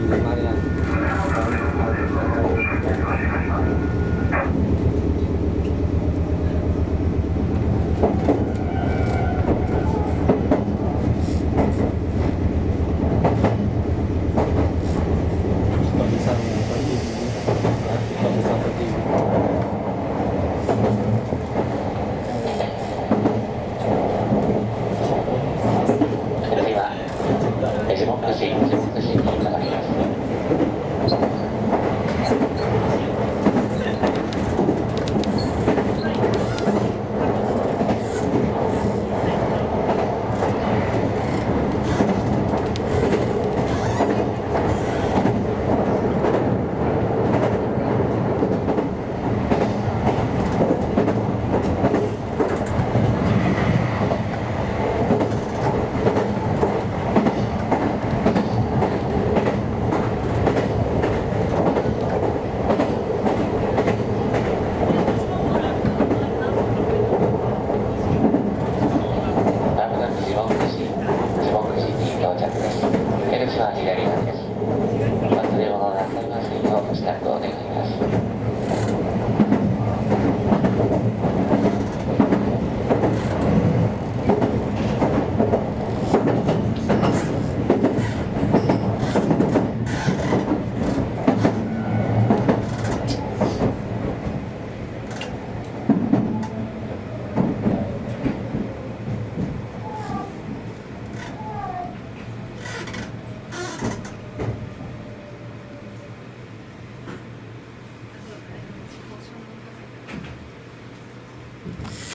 你在哪里啊は左側